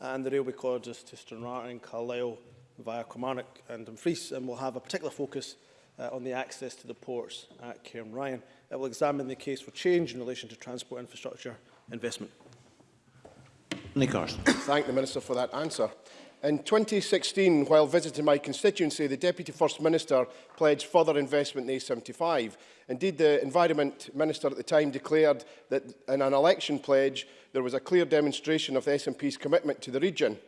and the railway corridors to Stranraer and Carlisle via Kilmarnock and Dumfries and will have a particular focus uh, on the access to the ports at Cairn Ryan. It will examine the case for change in relation to transport infrastructure investment. Nick Thank the Minister for that answer. In 2016, while visiting my constituency, the Deputy First Minister pledged further investment in A75. Indeed, the Environment Minister at the time declared that in an election pledge, there was a clear demonstration of the SNP's commitment to the region.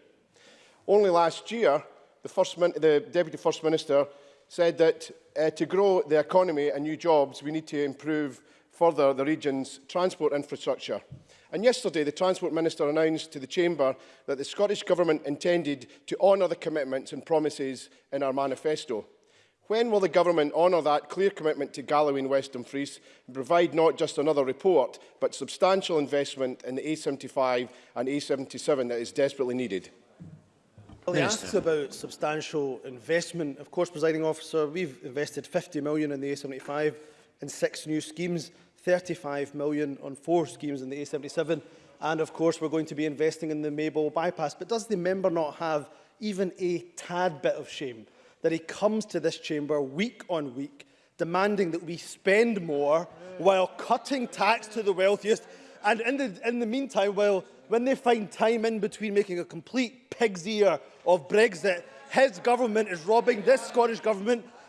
Only last year, the, First Min the Deputy First Minister said that uh, to grow the economy and new jobs, we need to improve further the region's transport infrastructure. And yesterday, the Transport Minister announced to the Chamber that the Scottish Government intended to honour the commitments and promises in our manifesto. When will the Government honour that clear commitment to Galloway and West Dumfries and provide not just another report, but substantial investment in the A75 and A77 that is desperately needed? Well, he asks about substantial investment. Of course, presiding officer, we've invested 50 million in the A75 in six new schemes, 35 million on four schemes in the A77, and of course we're going to be investing in the Maybole bypass. But does the member not have even a tad bit of shame that he comes to this chamber week on week demanding that we spend more while cutting tax to the wealthiest and in the, in the meantime while when they find time in between making a complete pig's ear of Brexit, his government is robbing this Scottish government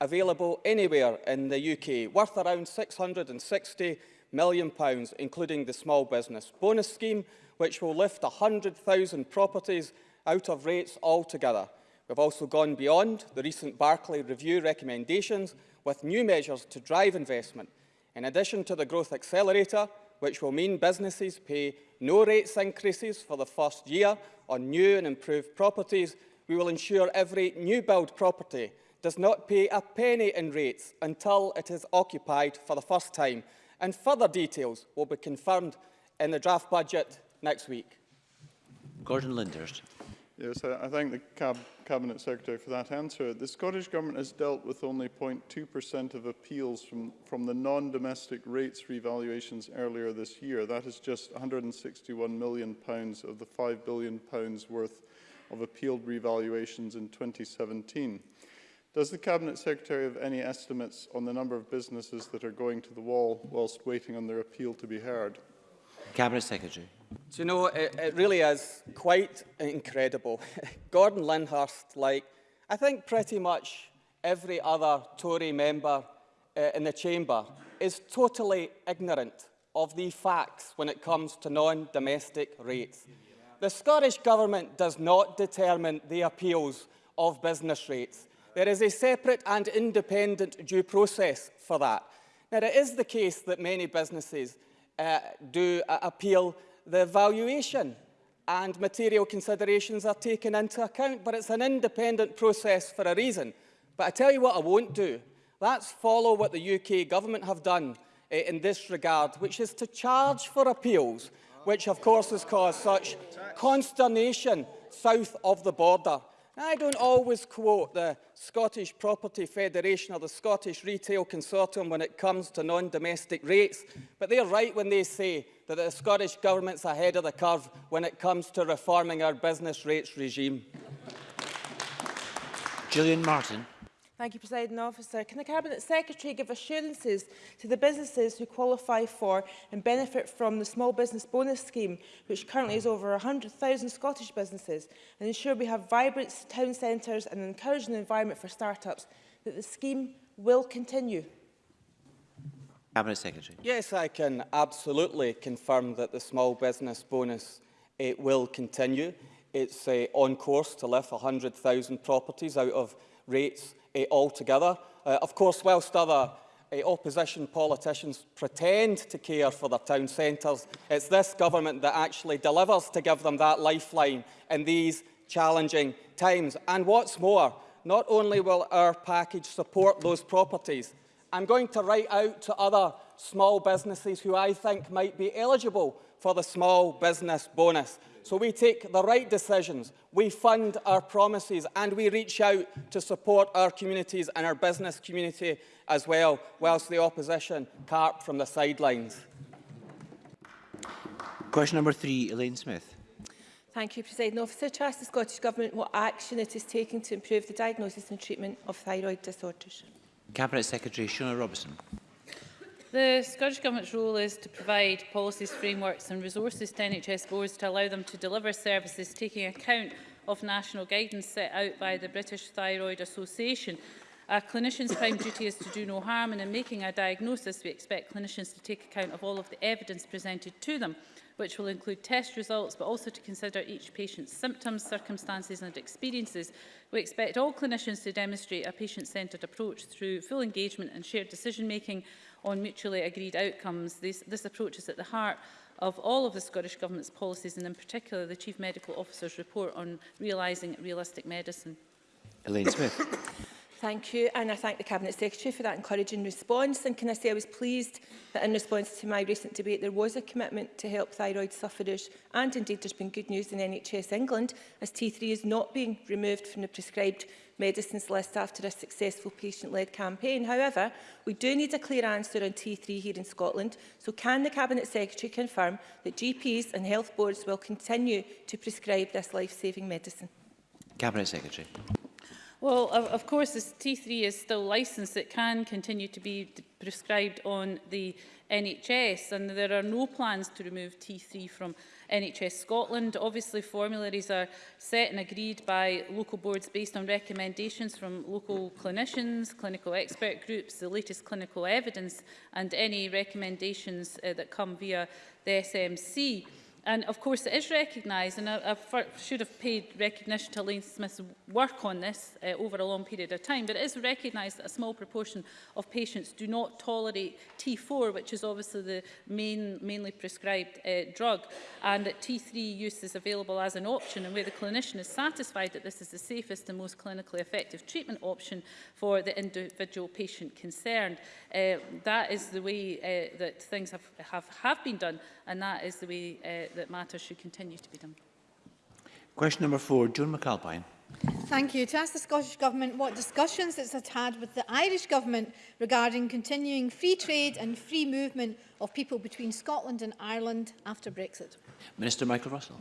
available anywhere in the UK, worth around £660 million, including the Small Business Bonus Scheme, which will lift 100,000 properties out of rates altogether. We've also gone beyond the recent Barclay Review recommendations with new measures to drive investment, in addition to the Growth Accelerator, which will mean businesses pay no rates increases for the first year on new and improved properties, we will ensure every new build property does not pay a penny in rates until it is occupied for the first time, and further details will be confirmed in the draft budget next week. Gordon Lindhurst. Yes, I, thank the Cab Cabinet Secretary for that answer. The Scottish Government has dealt with only 0.2% of appeals from, from the non-domestic rates revaluations earlier this year. That is just £161 million pounds of the £5 billion pounds worth of appealed revaluations in 2017. Does the Cabinet Secretary have any estimates on the number of businesses that are going to the wall whilst waiting on their appeal to be heard? Cabinet Secretary. Do you know, it, it really is quite incredible. Gordon Lyndhurst, like I think pretty much every other Tory member uh, in the chamber, is totally ignorant of the facts when it comes to non-domestic rates. The Scottish Government does not determine the appeals of business rates. There is a separate and independent due process for that. Now, it is the case that many businesses uh, do uh, appeal the valuation and material considerations are taken into account, but it's an independent process for a reason. But I tell you what I won't do. That's follow what the UK government have done uh, in this regard, which is to charge for appeals, which of course has caused such consternation south of the border. I don't always quote the Scottish Property Federation or the Scottish Retail Consortium when it comes to non-domestic rates, but they're right when they say that the Scottish Government's ahead of the curve when it comes to reforming our business rates regime. Gillian Martin. Thank you, President Officer. Can the Cabinet Secretary give assurances to the businesses who qualify for and benefit from the Small Business Bonus Scheme, which currently is over 100,000 Scottish businesses, and ensure we have vibrant town centres and encourage encouraging environment for start-ups, that the scheme will continue? Cabinet Secretary. Yes, I can absolutely confirm that the Small Business Bonus it will continue. It's uh, on course to lift 100,000 properties out of rates uh, altogether. Uh, of course, whilst other uh, opposition politicians pretend to care for their town centres, it's this government that actually delivers to give them that lifeline in these challenging times. And what's more, not only will our package support those properties, I'm going to write out to other small businesses who I think might be eligible for the small business bonus. So we take the right decisions, we fund our promises and we reach out to support our communities and our business community as well, whilst the opposition carp from the sidelines. Question number three, Elaine Smith. Thank you, President Officer. To ask the Scottish Government what action it is taking to improve the diagnosis and treatment of thyroid disorders. Cabinet Secretary Shona Robertson. The Scottish Government's role is to provide policies, frameworks and resources to NHS boards to allow them to deliver services taking account of national guidance set out by the British Thyroid Association. A clinician's prime duty is to do no harm and in making a diagnosis we expect clinicians to take account of all of the evidence presented to them which will include test results but also to consider each patient's symptoms, circumstances and experiences. We expect all clinicians to demonstrate a patient-centred approach through full engagement and shared decision making on mutually agreed outcomes. This, this approach is at the heart of all of the Scottish Government's policies and in particular the Chief Medical Officer's report on realising realistic medicine. Elaine Smith. Thank you, and I thank the Cabinet Secretary for that encouraging response. And can I say I was pleased that in response to my recent debate there was a commitment to help thyroid sufferers, and indeed there's been good news in NHS England, as T3 is not being removed from the prescribed medicines list after a successful patient-led campaign. However, we do need a clear answer on T3 here in Scotland, so can the Cabinet Secretary confirm that GPs and health boards will continue to prescribe this life-saving medicine? Cabinet Secretary. Well, of, of course, as T3 is still licensed, it can continue to be prescribed on the NHS and there are no plans to remove T3 from NHS Scotland. Obviously, formularies are set and agreed by local boards based on recommendations from local clinicians, clinical expert groups, the latest clinical evidence and any recommendations uh, that come via the SMC. And of course it is recognised, and I, I should have paid recognition to Elaine Smith's work on this uh, over a long period of time, but it is recognised that a small proportion of patients do not tolerate T4, which is obviously the main, mainly prescribed uh, drug, and that T3 use is available as an option, and where the clinician is satisfied that this is the safest and most clinically effective treatment option for the individual patient concerned. Uh, that is the way uh, that things have, have, have been done, and that is the way uh, that matters should continue to be done. Question number four, Joan McAlpine. Thank you. To ask the Scottish Government what discussions it has had with the Irish Government regarding continuing free trade and free movement of people between Scotland and Ireland after Brexit. Minister Michael Russell.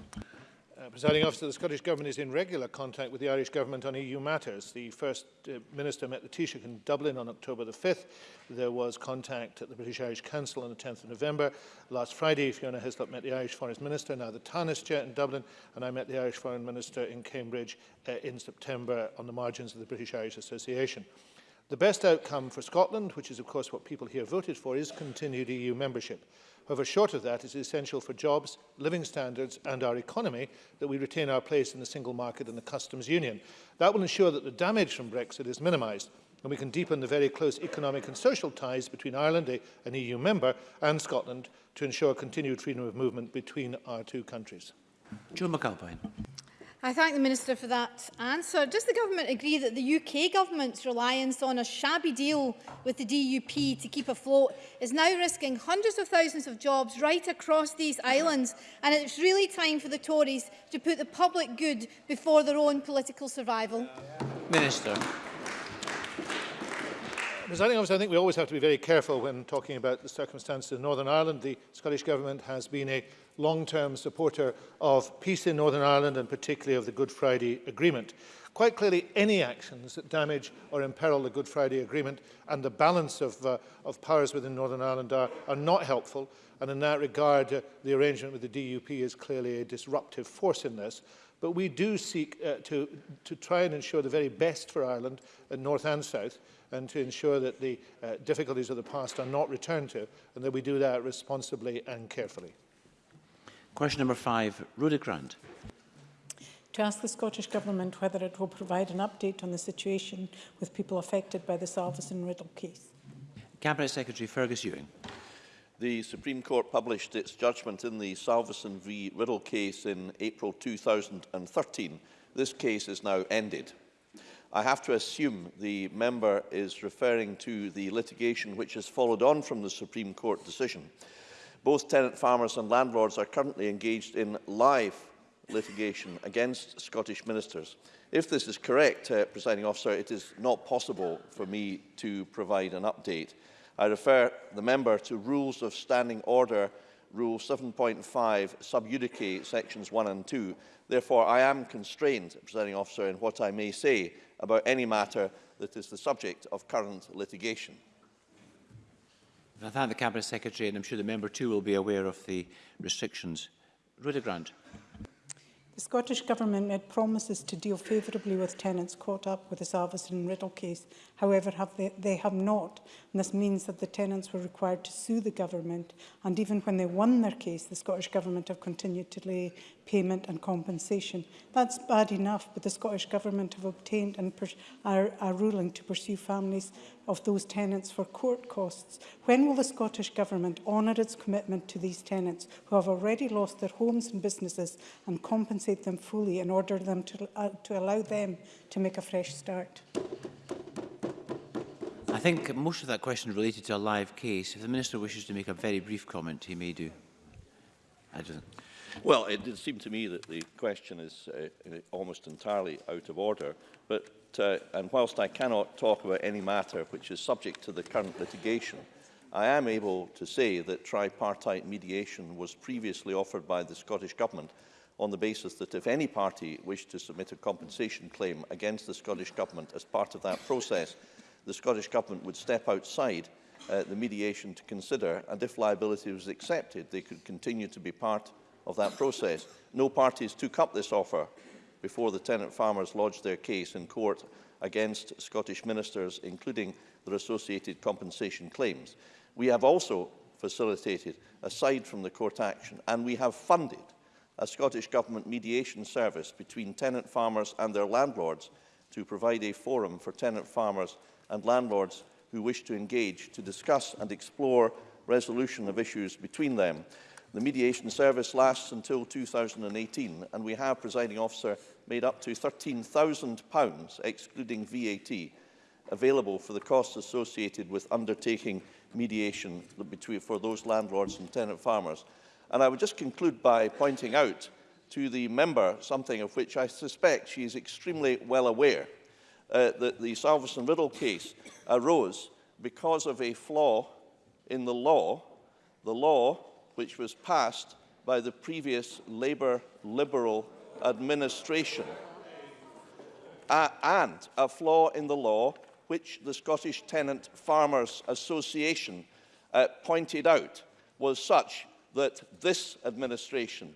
Uh, presiding officer, the Scottish Government is in regular contact with the Irish Government on EU matters. The First uh, Minister met the Taoiseach in Dublin on October the 5th. There was contact at the British Irish Council on the 10th of November. Last Friday, Fiona Hislop met the Irish Foreign Minister, now the Taoiseach Chair in Dublin, and I met the Irish Foreign Minister in Cambridge uh, in September on the margins of the British Irish Association. The best outcome for Scotland, which is of course what people here voted for, is continued EU membership. However, short of that, it is essential for jobs, living standards and our economy that we retain our place in the single market and the customs union. That will ensure that the damage from Brexit is minimised and we can deepen the very close economic and social ties between Ireland, an EU member, and Scotland to ensure continued freedom of movement between our two countries. John McAlpine. I thank the Minister for that answer. Does the Government agree that the UK Government's reliance on a shabby deal with the DUP to keep afloat is now risking hundreds of thousands of jobs right across these islands and it's really time for the Tories to put the public good before their own political survival? Minister. Ms Anning, I think we always have to be very careful when talking about the circumstances in Northern Ireland. The Scottish Government has been a long-term supporter of peace in Northern Ireland and particularly of the Good Friday Agreement. Quite clearly, any actions that damage or imperil the Good Friday Agreement and the balance of, uh, of powers within Northern Ireland are, are not helpful. And in that regard, uh, the arrangement with the DUP is clearly a disruptive force in this. But we do seek uh, to, to try and ensure the very best for Ireland, uh, North and South, and to ensure that the uh, difficulties of the past are not returned to, and that we do that responsibly and carefully. Question number five, Rhoda Grant. To ask the Scottish Government whether it will provide an update on the situation with people affected by the Salveson Riddle case. Cabinet Secretary Fergus Ewing. The Supreme Court published its judgment in the Salveson v Riddle case in April 2013. This case is now ended. I have to assume the member is referring to the litigation which has followed on from the Supreme Court decision. Both tenant farmers and landlords are currently engaged in live litigation against Scottish ministers. If this is correct, uh, presiding officer, it is not possible for me to provide an update. I refer the member to Rules of Standing Order, Rule 7.5, sub judice, sections 1 and 2. Therefore, I am constrained, presiding officer, in what I may say about any matter that is the subject of current litigation. I thank the Cabinet Secretary and I'm sure the member too will be aware of the restrictions. Rhoda Grant. The Scottish Government made promises to deal favourably with tenants caught up with the Salveson and Riddle case. However, have they, they have not, and this means that the tenants were required to sue the Government, and even when they won their case, the Scottish Government have continued to delay payment and compensation. That's bad enough, but the Scottish Government have obtained and are, ruling to pursue families of those tenants for court costs. When will the Scottish Government honour its commitment to these tenants who have already lost their homes and businesses and compensate them fully in order them to, uh, to allow them to make a fresh start? I think most of that question related to a live case. If the Minister wishes to make a very brief comment, he may do. I don't Well, it did seem to me that the question is uh, uh, almost entirely out of order. But, uh, and whilst I cannot talk about any matter which is subject to the current litigation, I am able to say that tripartite mediation was previously offered by the Scottish Government on the basis that if any party wished to submit a compensation claim against the Scottish Government as part of that process, the Scottish Government would step outside uh, the mediation to consider, and if liability was accepted, they could continue to be part of that process. No parties took up this offer before the tenant farmers lodged their case in court against Scottish ministers, including their associated compensation claims. We have also facilitated, aside from the court action, and we have funded a Scottish Government mediation service between tenant farmers and their landlords to provide a forum for tenant farmers and landlords who wish to engage to discuss and explore resolution of issues between them. The mediation service lasts until 2018 and we have, presiding officer, made up to 13,000 pounds excluding VAT, available for the costs associated with undertaking mediation between, for those landlords and tenant farmers. And I would just conclude by pointing out to the member something of which I suspect she is extremely well aware, uh, that the Salveson-Riddle case arose because of a flaw in the law. The law which was passed by the previous Labour Liberal administration, uh, and a flaw in the law which the Scottish Tenant Farmers Association uh, pointed out was such that this administration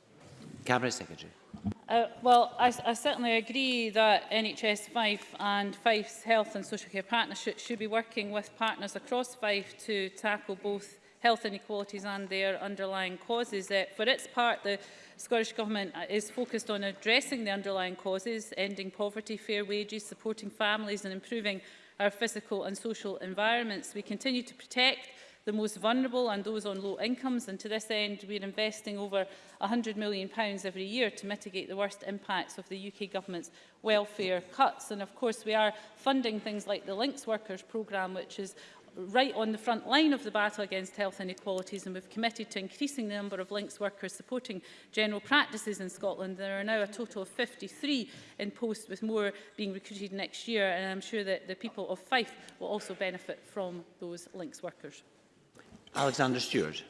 Cabinet Secretary. Uh, well, I, I certainly agree that NHS Fife and Fife's Health and Social Care Partnership should be working with partners across Fife to tackle both health inequalities and their underlying causes. Uh, for its part, the Scottish Government is focused on addressing the underlying causes, ending poverty, fair wages, supporting families and improving our physical and social environments. We continue to protect the most vulnerable and those on low incomes. And to this end, we're investing over £100 million every year to mitigate the worst impacts of the UK government's welfare cuts. And of course, we are funding things like the Links Workers programme, which is right on the front line of the battle against health inequalities and we've committed to increasing the number of links workers supporting general practices in Scotland. There are now a total of 53 in post with more being recruited next year and I'm sure that the people of Fife will also benefit from those links workers. Alexander Stewart.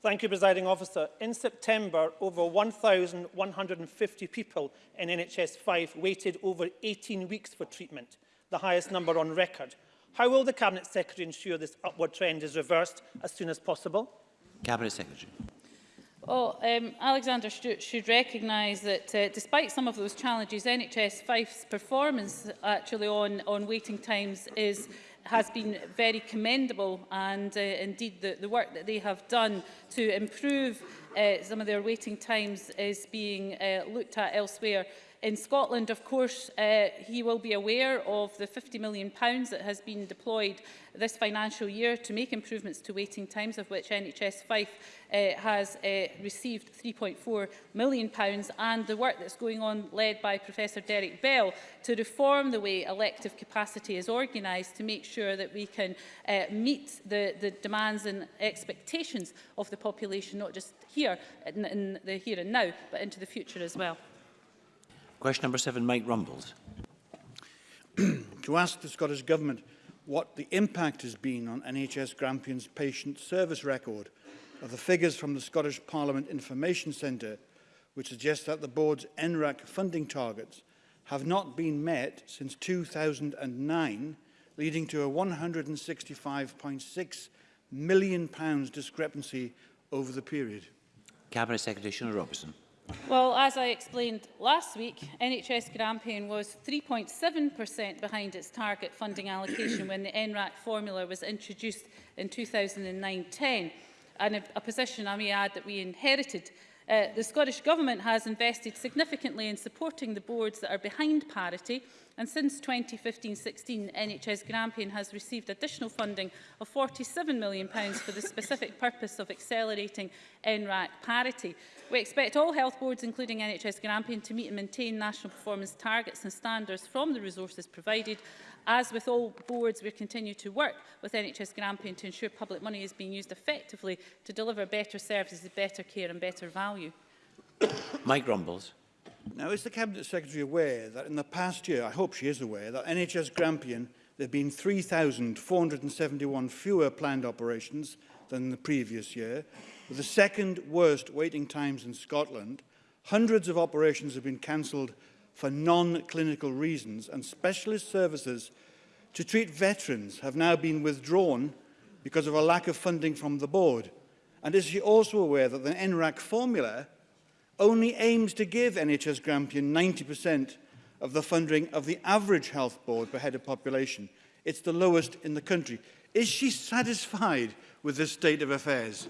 Thank you, Presiding Officer. In September, over 1,150 people in NHS 5 waited over 18 weeks for treatment, the highest number on record. How will the Cabinet Secretary ensure this upward trend is reversed as soon as possible? Cabinet Secretary. Well, um, Alexander Stewart should recognise that uh, despite some of those challenges, NHS 5's performance actually on, on waiting times is has been very commendable and uh, indeed the, the work that they have done to improve uh, some of their waiting times is being uh, looked at elsewhere In Scotland, of course, uh, he will be aware of the £50 million that has been deployed this financial year to make improvements to waiting times, of which NHS Fife uh, has uh, received £3.4 million, and the work that's going on led by Professor Derek Bell to reform the way elective capacity is organised to make sure that we can uh, meet the, the demands and expectations of the population, not just here in, in the here and now, but into the future as well. Question number seven, Mike Rumbles. to ask the Scottish Government what the impact has been on NHS Grampian's patient service record of the figures from the Scottish Parliament Information Centre, which suggests that the board's NRAC funding targets have not been met since 2009, leading to a £165.6 million discrepancy over the period. Cabinet Secretary Shona Robertson. Well, as I explained last week, NHS grant paying was 3.7% behind its target funding allocation when the NRAC formula was introduced in 2009-10, and a, a position I may add that we inherited Uh, the Scottish Government has invested significantly in supporting the boards that are behind parity and since 2015-16 NHS Grampian has received additional funding of £47 million for the specific purpose of accelerating NRAC parity. We expect all health boards including NHS Grampian to meet and maintain national performance targets and standards from the resources provided As with all boards, we continue to work with NHS Grampian to ensure public money is being used effectively to deliver better services, better care and better value. Mike Rumbles. Now, is the Cabinet Secretary aware that in the past year, I hope she is aware, that NHS Grampian, there have been 3,471 fewer planned operations than the previous year, with the second worst waiting times in Scotland. Hundreds of operations have been cancelled for non-clinical reasons and specialist services to treat veterans have now been withdrawn because of a lack of funding from the board. And is she also aware that the NRAC formula only aims to give NHS Grampian 90% of the funding of the average health board per head of population. It's the lowest in the country. Is she satisfied with this state of affairs?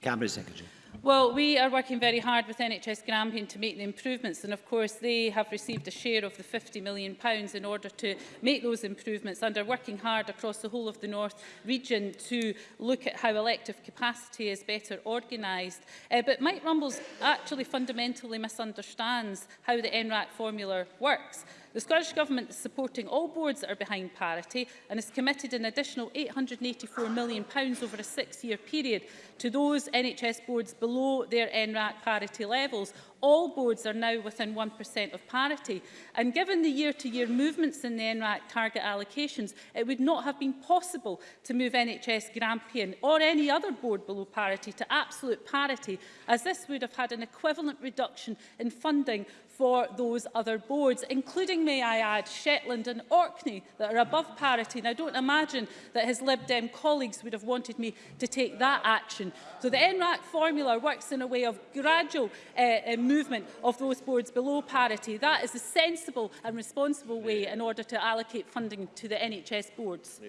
Cabinet Secretary. Well, we are working very hard with NHS Grampian to make the improvements and of course they have received a share of the £50 million pounds in order to make those improvements and are working hard across the whole of the North region to look at how elective capacity is better organised. Uh, but Mike Rumbles actually fundamentally misunderstands how the NRAC formula works. The Scottish Government is supporting all boards that are behind parity and has committed an additional £884 million over a six-year period to those NHS boards below their NRAC parity levels, all boards are now within 1% of parity. And given the year-to-year -year movements in the NRAC target allocations, it would not have been possible to move NHS Grampian or any other board below parity to absolute parity, as this would have had an equivalent reduction in funding for those other boards, including, may I add, Shetland and Orkney that are above parity. And I don't imagine that his Lib Dem colleagues would have wanted me to take that action. So the NRAC formula works in a way of gradual uh, uh movement of those boards below parity. That is a sensible and responsible way in order to allocate funding to the NHS boards.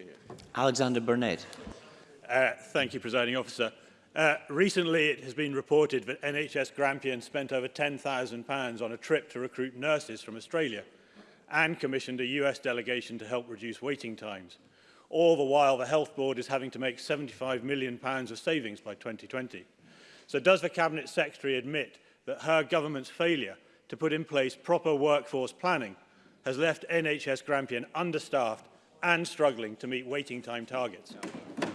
Alexander Burnett. Uh, thank you, Presiding Officer. Uh, recently, it has been reported that NHS Grampian spent over £10,000 on a trip to recruit nurses from Australia and commissioned a US delegation to help reduce waiting times. All the while, the Health Board is having to make £75 million of savings by 2020. So does the Cabinet Secretary admit that her government's failure to put in place proper workforce planning has left NHS Grampian understaffed and struggling to meet waiting time targets. Yeah.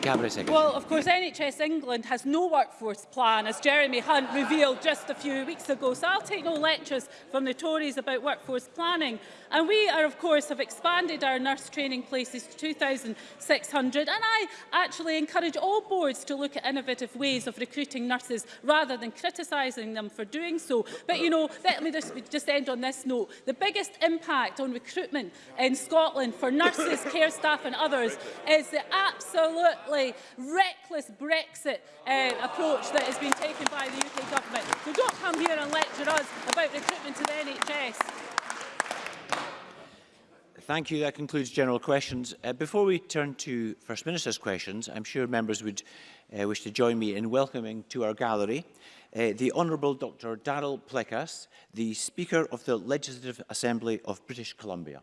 Cabinet Secretary. Well, of course, NHS England has no workforce plan, as Jeremy Hunt revealed just a few weeks ago. So I'll take no lectures from the Tories about workforce planning. And we are, of course, have expanded our nurse training places to 2,600. And I actually encourage all boards to look at innovative ways of recruiting nurses rather than criticising them for doing so. But, you know, let me just, just end on this note. The biggest impact on recruitment in Scotland for nurses, care staff and others is the absolute totally reckless Brexit uh, approach that has been taken by the UK government. So don't come here and lecture us about recruitment to the NHS. Thank you. That concludes general questions. Uh, before we turn to First Minister's questions, I'm sure members would uh, wish to join me in welcoming to our gallery uh, the Honourable Dr Daryl Plekas, the Speaker of the Legislative Assembly of British Columbia.